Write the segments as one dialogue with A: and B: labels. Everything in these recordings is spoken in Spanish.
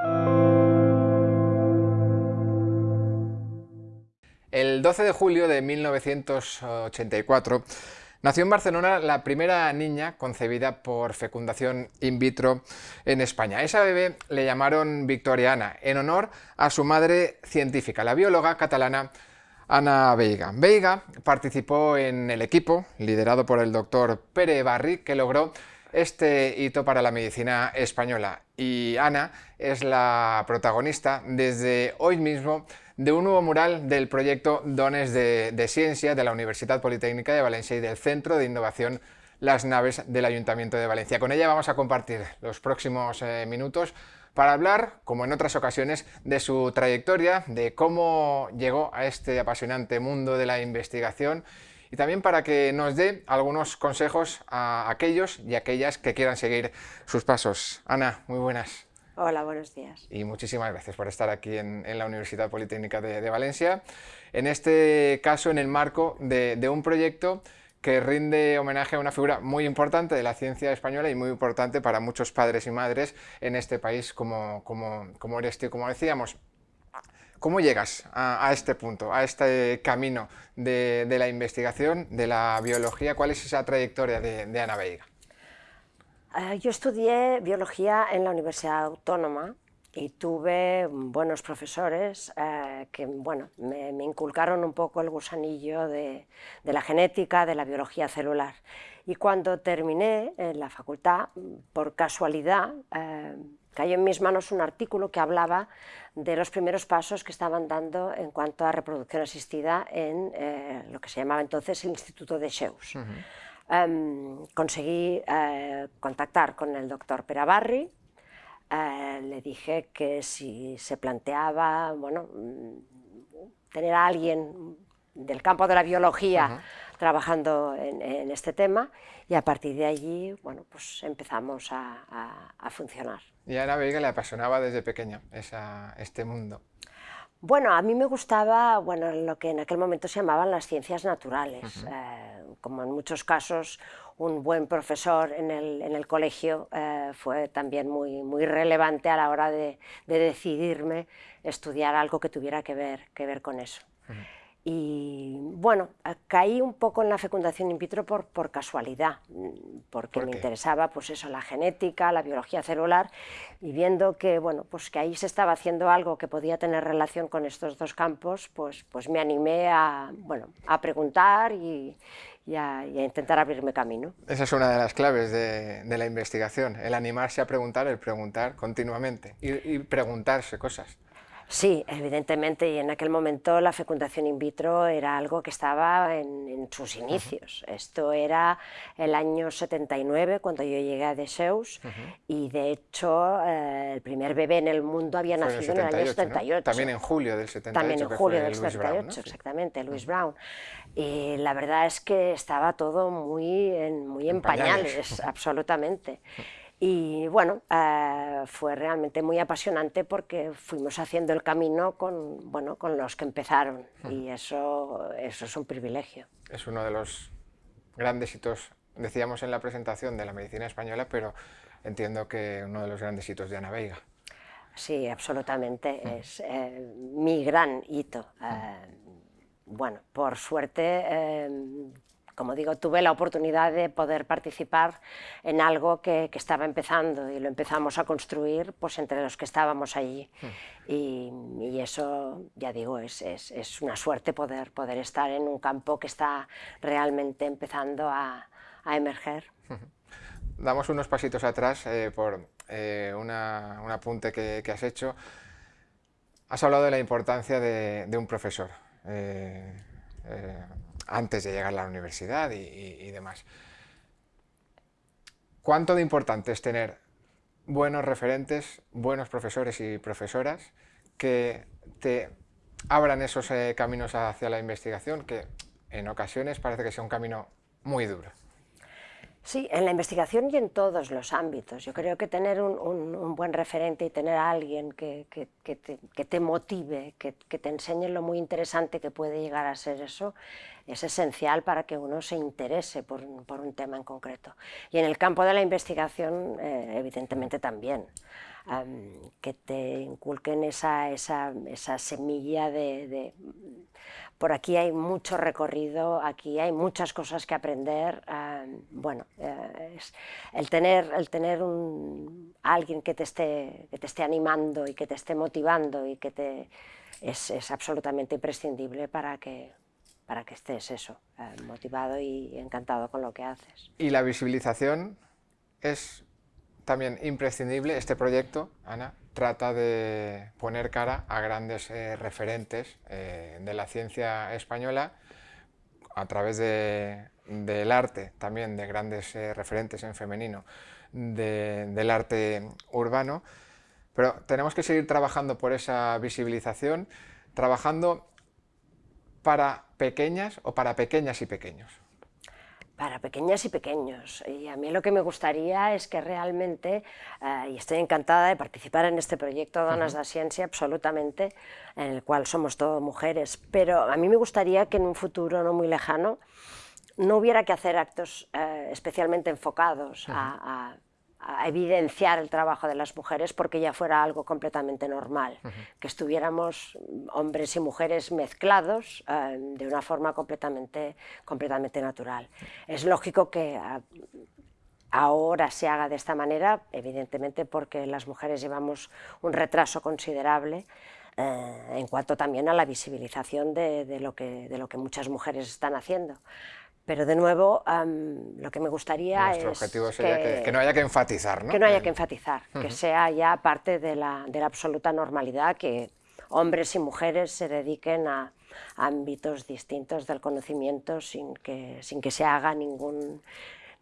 A: El 12 de julio de 1984 nació en Barcelona la primera niña concebida por fecundación in vitro en España. Esa bebé le llamaron Victoriana, en honor a su madre científica, la bióloga catalana Ana Veiga. Veiga participó en el equipo, liderado por el doctor Pere Barri, que logró este hito para la medicina española. Y Ana es la protagonista desde hoy mismo de un nuevo mural del proyecto Dones de, Ciencia de la Universidad Politécnica de Valencia y del Centro de Innovación Las Naves del Ayuntamiento de Valencia. Con ella vamos a compartir los próximos eh, minutos para hablar, como en otras ocasiones, de su trayectoria, de cómo llegó a este apasionante mundo de la investigación y también para que nos dé algunos consejos a aquellos y aquellas que quieran seguir sus pasos. Ana, muy buenas.
B: Hola, buenos días.
A: Y muchísimas gracias por estar aquí en, la Universidad Politécnica de, Valencia, en este caso en el marco de, un proyecto que rinde homenaje a una figura muy importante de la ciencia española y muy importante para muchos padres y madres en este país como, como, como eres tú. Como decíamos, ¿cómo llegas a, este punto, a este camino de, la investigación, de la biología? ¿Cuál es esa trayectoria de Ana Veiga?
B: Eh, yo estudié biología en la Universidad Autónoma y tuve buenos profesores eh, que bueno, me, inculcaron un poco el gusanillo de, la genética, de la biología celular. Y cuando terminé en la facultad, por casualidad, eh, cayó en mis manos un artículo que hablaba de los primeros pasos que estaban dando en cuanto a reproducción asistida en lo que se llamaba entonces el Instituto de Sheus. Em, conseguí eh, contactar con el doctor Perabarri, eh, le dije que si se planteaba bueno, mm, tener a alguien del campo de la biología trabajando en, este tema y a partir de allí bueno, pues empezamos a, funcionar.
A: Y a Ana Veiga le apasionaba desde pequeño este mundo.
B: Bueno, a mí me gustaba bueno, lo que en aquel momento se llamaban las ciencias naturales. Eh, como en muchos casos, un buen profesor en el, en el colegio eh, fue también muy, muy relevante a la hora de, de, decidirme estudiar algo que tuviera que ver, que ver con eso. Y bueno, caí un poco en la fecundación in vitro por, por casualidad, porque me interesaba pues eso, la genética, la biología celular, y viendo que, bueno, pues que ahí se estaba haciendo algo que podía tener relación con estos dos campos, pues, pues me animé a, bueno, a preguntar y, a, intentar abrirme camino.
A: Esa es una de las claves de, de la investigación, el animarse a preguntar, el preguntar continuamente y preguntarse cosas.
B: Sí, evidentemente, y en aquel momento la fecundación in vitro era algo que estaba en, sus inicios. Esto era el año 79, cuando yo llegué a Deseus, y de hecho eh, el primer bebé en el mundo había nacido en el, año 78.
A: También en julio del 78.
B: También en julio del 78, exactamente, Louis Brown. Y la verdad es que estaba todo muy en, muy en, pañales absolutamente. Y bueno, eh, fue realmente muy apasionante porque fuimos haciendo el camino con, bueno, con los que empezaron y eso, eso es un privilegio.
A: Es uno de los grandes hitos, decíamos en la presentación de la medicina española, pero entiendo que uno de los grandes hitos de Ana Veiga.
B: Sí, absolutamente, es eh, mi gran hito. Eh, bueno, por suerte como digo, tuve la oportunidad de poder participar en algo que, estaba empezando y lo empezamos a construir pues, entre los que estábamos allí. Hmm. Y, eso, ya digo, es, es, una suerte poder, poder estar en un campo que está realmente empezando a, a emerger.
A: Damos unos pasitos atrás eh, por eh, una, un apunte que, que, has hecho. Has hablado de la importancia de, de un profesor. Eh, antes de llegar a la universidad y, demás. ¿Cuánto de importante es tener buenos referentes, buenos profesores y profesoras que te abran esos eh, caminos hacia la investigación que en ocasiones parece que sea un camino muy duro?
B: Sí, en la investigación y en todos los ámbitos. Yo creo que tener un, buen referente y tener a alguien que, te, motive, que, te enseñe lo muy interesante que puede llegar a ser eso, es esencial para que uno se interese por, un tema en concreto. Y en el campo de la investigación, eh, evidentemente también. que te inculquen esa, esa, semilla de, Por aquí hay mucho recorrido, aquí hay muchas cosas que aprender. bueno, eh, el tener, el tener un, alguien que te, esté, que te esté animando y que te esté motivando y que te... Es, es absolutamente imprescindible para que, para que estés eso, eh, motivado y encantado con lo que haces.
A: Y la visibilización es también imprescindible. Este proyecto, Ana, trata de poner cara a grandes eh, referentes eh, de la ciencia española a través del arte, también de grandes referentes en femenino del arte urbano. Pero tenemos que seguir trabajando por esa visibilización, trabajando para pequeñas o para pequeñas y pequeños?
B: Para pequeñas y pequeños. Y a mí lo que me gustaría es que realmente, eh, y estoy encantada de participar en este proyecto Donas de Ciencia, absolutamente, en el cual somos todas mujeres, pero a mí me gustaría que en un futuro no muy lejano no hubiera que hacer actos eh, especialmente enfocados a a evidenciar el trabajo de las mujeres porque ya fuera algo completamente normal, que estuviéramos hombres y mujeres mezclados eh, de una forma completamente, completamente natural. Es lógico que ah, ahora se haga de esta manera, evidentemente porque las mujeres llevamos un retraso considerable, eh, en cuanto también a la visibilización de, lo que, de lo que muchas mujeres están haciendo. Pero de nuevo, lo que me gustaría
A: Nuestro
B: es
A: objetivo sería que, no haya que enfatizar, ¿no?
B: Que no haya que enfatizar, que sea ya parte de la, de la, absoluta normalidad, que hombres y mujeres se dediquen a, ámbitos distintos del conocimiento sin que, sin que se haga ningún,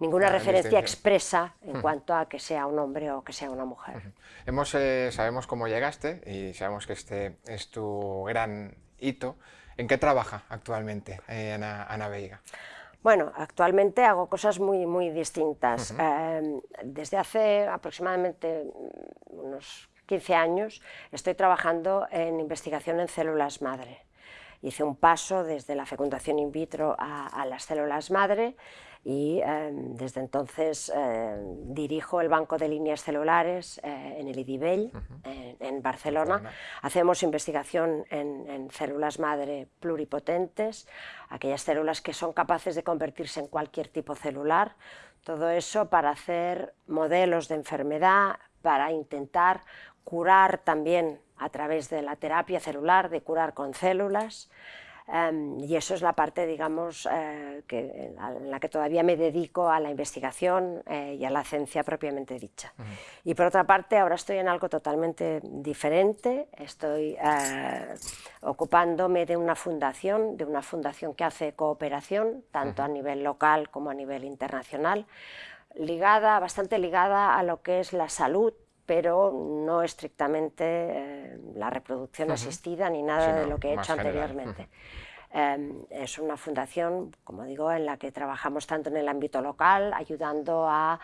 B: ninguna referencia expresa en cuanto a que sea un hombre o que sea una mujer.
A: Hemos, eh, sabemos cómo llegaste y sabemos que este es tu gran hito. ¿En qué trabaja actualmente eh, Ana, Ana Veiga?
B: Bueno, actualmente hago cosas muy, muy distintas. Em, desde hace aproximadamente mm, unos 15 años estoy trabajando en investigación en células madre. Hice un paso desde la fecundación in vitro a las células madre y em, desde entonces em, dirijo el Banco de Líneas Celulares eh, en el IDIBEL, en, Barcelona. Hacemos investigación en, células madre pluripotentes, aquellas células que son capaces de convertirse en cualquier tipo celular, todo eso para hacer modelos de enfermedad, para intentar curar también a través de la terapia celular, de curar con células, Em, y eso es la parte, digamos, eh, que, en la que todavía me dedico a la investigación eh, y a la ciencia propiamente dicha. Y por otra parte, ahora estoy en algo totalmente diferente, estoy eh, ocupándome de una fundación, de una fundación que hace cooperación, tanto a nivel local como a nivel internacional, ligada, bastante ligada a lo que es la salud pero no estrictamente la reproducción asistida ni nada de lo que he hecho anteriormente. Em, es una fundación, como digo, en la que trabajamos tanto en el ámbito local, ayudando a,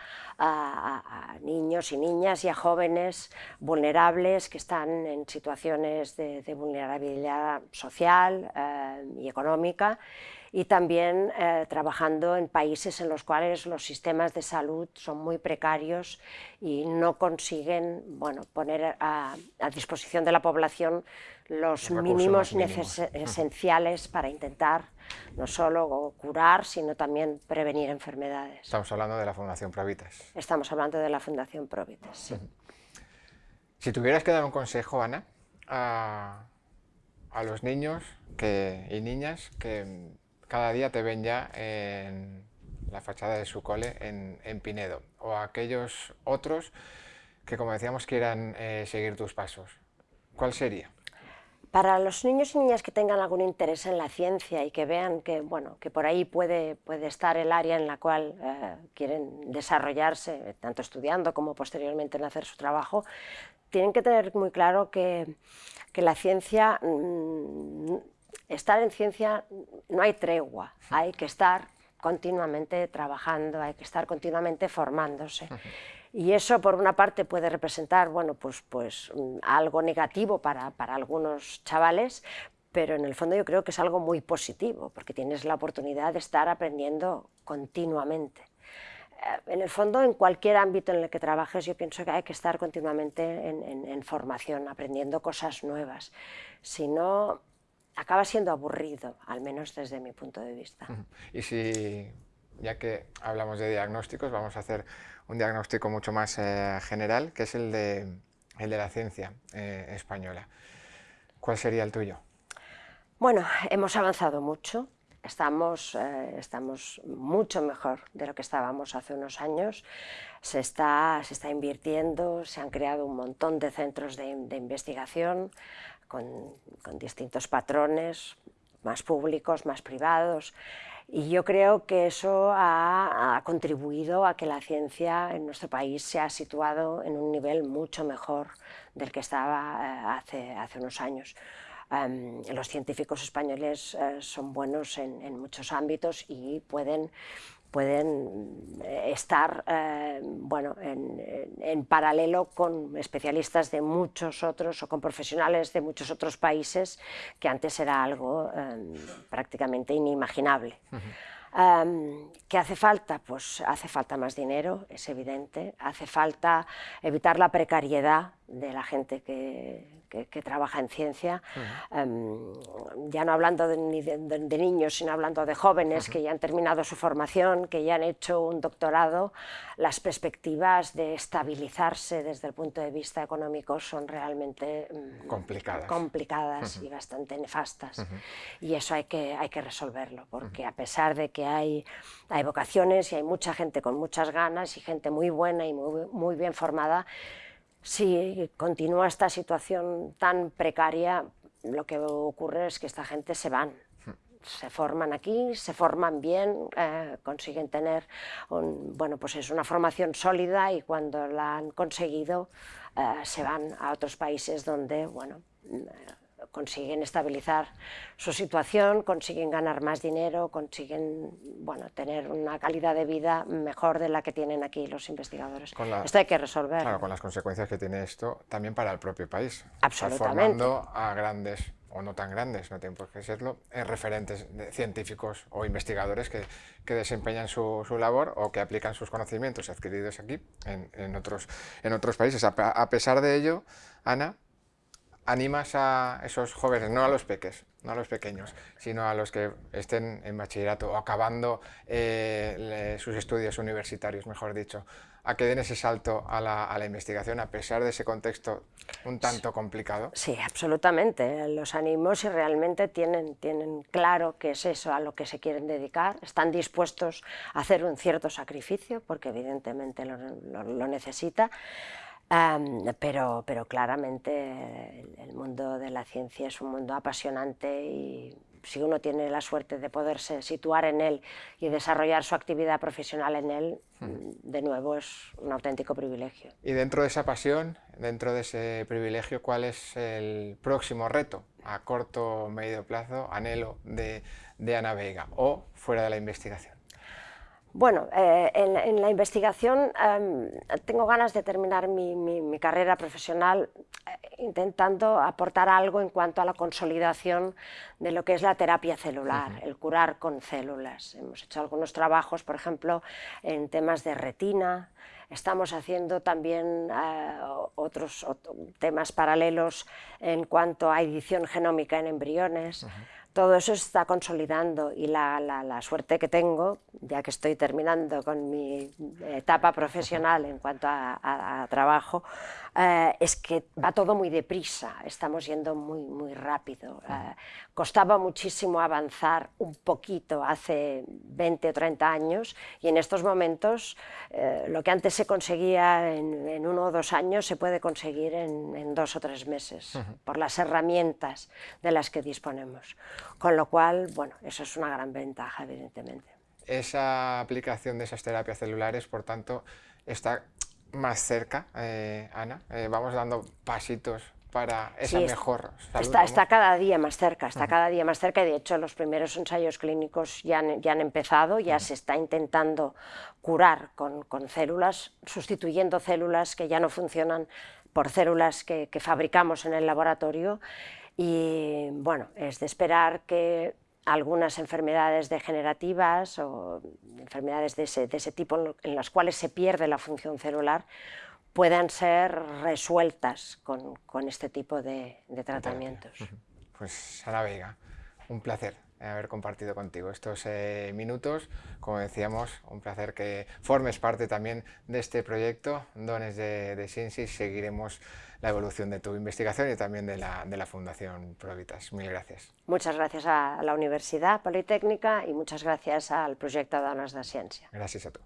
B: niños y niñas y a jóvenes vulnerables que están en situaciones de, vulnerabilidad social em, y económica, y también eh, trabajando en países en los cuales los sistemas de salud son muy precarios y no consiguen bueno, poner a, disposición de la población los mínimos, esenciales para intentar no solo curar, sino también prevenir enfermedades.
A: Estamos hablando de la Fundación Provitas.
B: Estamos hablando de la Fundación Provitas, sí.
A: Si tuvieras que dar un consejo, Ana, a, los niños y niñas que cada día te ven ya en la fachada de su cole en, Pinedo, o aquellos otros que, como decíamos, quieran eh, seguir tus pasos. ¿Cuál sería?
B: Para los niños y niñas que tengan algún interés en la ciencia y que vean que, bueno, que por ahí puede, puede estar el área en la cual eh, quieren desarrollarse, tanto estudiando como posteriormente en hacer su trabajo, tienen que tener muy claro que, que la ciencia mm, estar en ciencia no hay tregua, hay que estar continuamente trabajando, hay que estar continuamente formándose. Y eso, por una parte, puede representar bueno, pues, pues, mm, algo negativo para, para algunos chavales, pero en el fondo yo creo que es algo muy positivo, porque tienes la oportunidad de estar aprendiendo continuamente. en el fondo, en cualquier ámbito en el que trabajes, yo pienso que hay que estar continuamente en, formación, aprendiendo cosas nuevas. Si no, acaba siendo aburrido, al menos desde mi punto de vista.
A: Y si, ya que hablamos de diagnósticos, vamos a hacer un diagnóstico mucho más eh, general, que es el de, el de la ciencia eh, española. ¿Cuál sería el tuyo?
B: Bueno, hemos avanzado mucho, estamos, eh, estamos mucho mejor de lo que estábamos hace unos años, se está, se está invirtiendo, se han creado un montón de centros de, investigación con, con, distintos patrones, más públicos, más privados, y yo creo que eso ha, ha, contribuido a que la ciencia en nuestro país se ha situado en un nivel mucho mejor del que estaba eh, hace, hace unos años. Los científicos españoles eh, son buenos en, muchos ámbitos y pueden, pueden eh, estar eh, bueno, en, paralelo con especialistas de muchos otros o con profesionales de muchos otros países que antes era algo em, prácticamente inimaginable. ¿Qué hace falta? Pues hace falta más dinero, es evidente, hace falta evitar la precariedad de la gente que, que, trabaja en ciencia, em, ya no hablando de, de, niños, sino hablando de jóvenes que ya han terminado su formación, que ya han hecho un doctorado, las perspectivas de estabilizarse desde el punto de vista económico son realmente
A: mm, complicadas,
B: complicadas y bastante nefastas. Y eso hay que, hay que resolverlo, porque a pesar de que hay, hay vocaciones y hay mucha gente con muchas ganas y gente muy buena y muy, muy bien formada, si continúa esta situación tan precaria, lo que ocurre es que esta gente se van, se forman aquí, se forman bien, eh, consiguen tener bueno, pues es una formación sólida y cuando la han conseguido eh, se van a otros países donde bueno, consiguen estabilizar su situación, consiguen ganar más dinero, consiguen bueno, tener una calidad de vida mejor de la que tienen aquí los investigadores. esto hay que resolver.
A: Claro, con las consecuencias que tiene esto también para el propio país.
B: Absolutamente.
A: formando a grandes o no tan grandes, no tienen por qué serlo, eh, referentes científicos o investigadores que, que desempeñan su, su, labor o que aplican sus conocimientos adquiridos aquí en, en otros, en otros países. a pesar de ello, Ana, animas a esos jóvenes, no a los peques, no a los pequeños, sino a los que estén en bachillerato o acabando eh, sus estudios universitarios, mejor dicho, a que den ese salto a la, investigación a pesar de ese contexto un tanto complicado?
B: Sí, absolutamente. Los animos si realmente tienen, tienen claro que es eso a lo que se quieren dedicar, están dispuestos a hacer un cierto sacrificio, porque evidentemente lo, lo necesita, pero, pero claramente el, mundo de la ciencia es un mundo apasionante y si uno tiene la suerte de poderse situar en él y desarrollar su actividad profesional en él, hmm. de nuevo es un auténtico privilegio.
A: Y dentro de esa pasión, dentro de ese privilegio, ¿cuál es el próximo reto a corto o medio plazo, anhelo de, de Ana Vega o fuera de la investigación?
B: Bueno, eh, en, la investigación em, tengo ganas de terminar mi, carrera profesional eh, intentando aportar algo en cuanto a la consolidación de lo que es la terapia celular, el curar con células. Hemos hecho algunos trabajos, por ejemplo, en temas de retina, estamos haciendo también eh, otros, temas paralelos en cuanto a edición genómica en embriones todo eso está consolidando y la, la, suerte que tengo, ya que estoy terminando con mi etapa profesional en cuanto a, trabajo, eh, es que va todo muy deprisa, estamos yendo muy, muy rápido. Eh, costaba muchísimo avanzar un poquito hace 20 o 30 años y en estos momentos eh, lo que antes se conseguía en, uno o dos años se puede conseguir en, en dos o tres meses, por las herramientas de las que disponemos. Con lo cual, bueno, eso es una gran ventaja, evidentemente.
A: Esa aplicación de esas terapias celulares, por tanto, está más cerca, eh, Ana. Eh, vamos dando pasitos para esa mejor
B: salud. Está, está, cada día más cerca, está cada día más cerca y de hecho los primeros ensayos clínicos ya han, ya han empezado, ya se está intentando curar con, con, células, sustituyendo células que ya no funcionan por células que, que fabricamos en el laboratorio y bueno, es de esperar que algunas enfermedades degenerativas o enfermedades de ese, tipo en las cuales se pierde la función celular puedan ser resueltas con, este tipo de, tratamientos.
A: Pues Sara Vega, un placer haber compartido contigo estos eh, minutos. Como decíamos, un placer que formes parte también de este proyecto, Dones de, de Seguiremos la evolución de tu investigación y también de la, de la Fundación Provitas. Mil gracias.
B: Muchas gracias a la Universidad Politécnica y muchas gracias al proyecto Dones de Ciencia.
A: Gracias a tú.